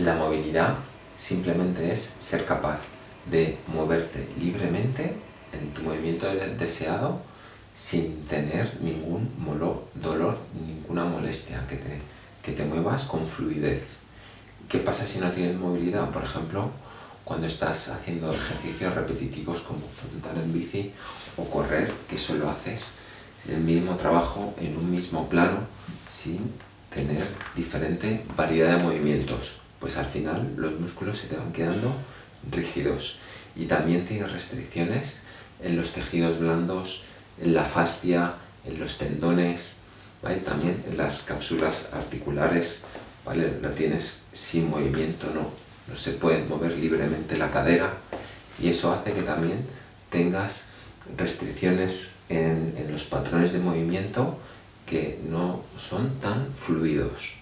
La movilidad simplemente es ser capaz de moverte libremente en tu movimiento deseado sin tener ningún dolor, ninguna molestia, que te, que te muevas con fluidez. ¿Qué pasa si no tienes movilidad? Por ejemplo, cuando estás haciendo ejercicios repetitivos como montar en bici o correr, que solo haces el mismo trabajo en un mismo plano sin tener diferente variedad de movimientos. Pues al final los músculos se te van quedando rígidos y también tienes restricciones en los tejidos blandos, en la fascia, en los tendones, también en las cápsulas articulares, ¿vale? la tienes sin movimiento, no, no se puede mover libremente la cadera y eso hace que también tengas restricciones en, en los patrones de movimiento que no son tan fluidos.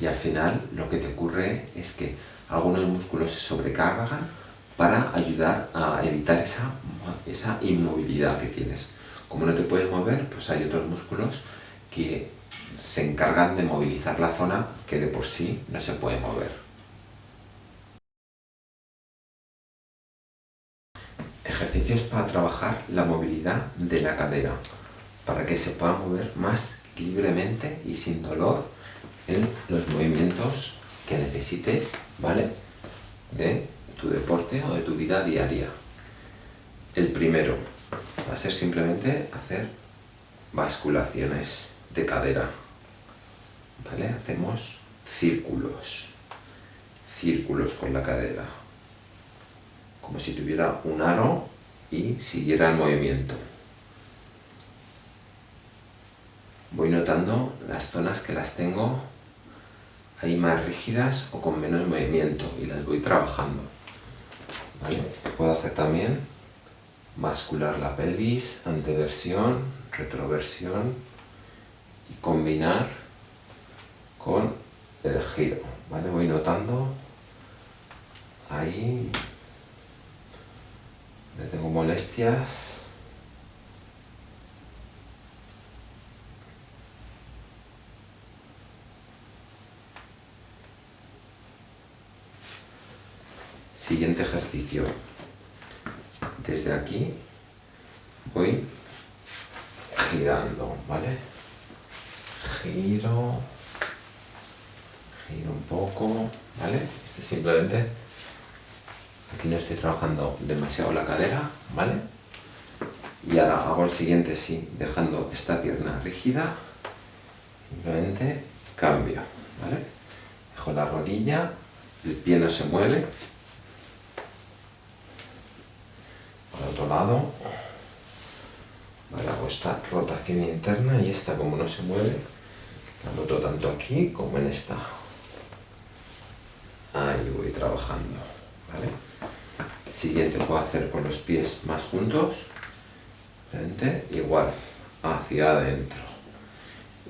Y al final lo que te ocurre es que algunos músculos se sobrecargan para ayudar a evitar esa, esa inmovilidad que tienes. Como no te puedes mover, pues hay otros músculos que se encargan de movilizar la zona que de por sí no se puede mover. Ejercicios para trabajar la movilidad de la cadera, para que se pueda mover más libremente y sin dolor en los movimientos que necesites, ¿vale? De tu deporte o de tu vida diaria. El primero va a ser simplemente hacer basculaciones de cadera. ¿Vale? Hacemos círculos. Círculos con la cadera. Como si tuviera un aro y siguiera el movimiento. Voy notando las zonas que las tengo ahí más rígidas o con menos movimiento y las voy trabajando. Puedo hacer también bascular la pelvis, anteversión, retroversión y combinar con el giro. ¿vale? Voy notando ahí, tengo molestias, Siguiente ejercicio. Desde aquí voy girando, ¿vale? Giro, giro un poco, ¿vale? Este simplemente, aquí no estoy trabajando demasiado la cadera, ¿vale? Y ahora hago el siguiente, sí, dejando esta pierna rígida, simplemente cambio, ¿vale? Dejo la rodilla, el pie no se mueve, otro lado. Hago esta rotación interna y esta como no se mueve, la noto tanto aquí como en esta. Ahí voy trabajando. Siguiente puedo hacer con los pies más juntos. Frente, igual, hacia adentro.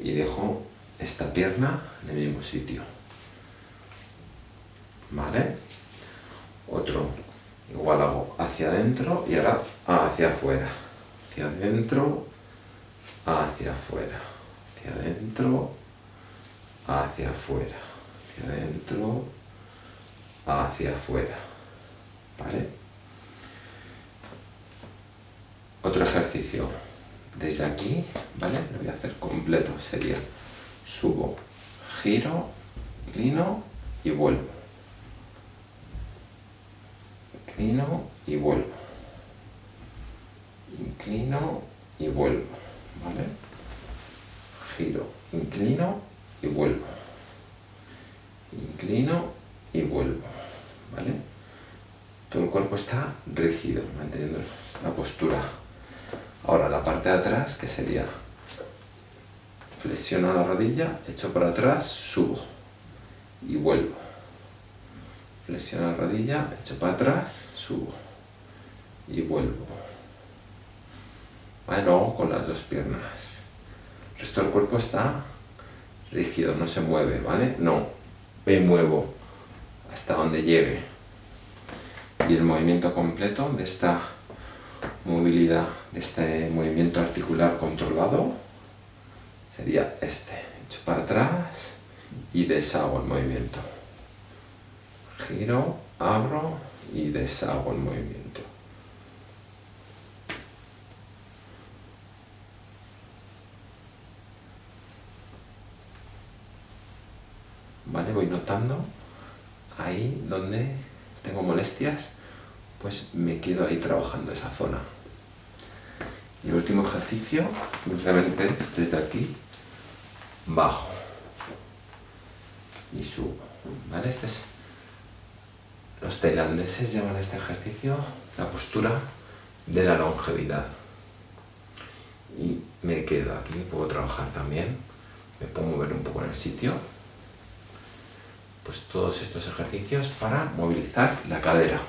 Y dejo esta pierna en el mismo sitio. ¿Vale? Otro Igual hago hacia adentro y ahora hacia afuera. Hacia adentro, hacia afuera. Hacia adentro, hacia afuera. Hacia adentro, hacia afuera. ¿Vale? Otro ejercicio. Desde aquí, ¿vale? Lo voy a hacer completo. Sería subo, giro, inclino y vuelvo inclino y vuelvo. Inclino y vuelvo, ¿vale? Giro, inclino y vuelvo. Inclino y vuelvo, ¿vale? Todo el cuerpo está rígido, manteniendo la postura. Ahora la parte de atrás, que sería flexiono la rodilla, echo para atrás, subo y vuelvo flexiono la rodilla, echo para atrás, subo y vuelvo. Vale, con las dos piernas. El resto del cuerpo está rígido, no se mueve, ¿vale? No, me muevo hasta donde llegue. Y el movimiento completo de esta movilidad, de este movimiento articular controlado, sería este. Echo para atrás y deshago el movimiento. Giro, abro y deshago el movimiento. ¿Vale? Voy notando ahí donde tengo molestias, pues me quedo ahí trabajando esa zona. Y el último ejercicio, simplemente es desde aquí, bajo y subo. ¿Vale? Este es, los tailandeses llaman a este ejercicio la postura de la longevidad. Y me quedo aquí, puedo trabajar también, me puedo mover un poco en el sitio. Pues todos estos ejercicios para movilizar la cadera.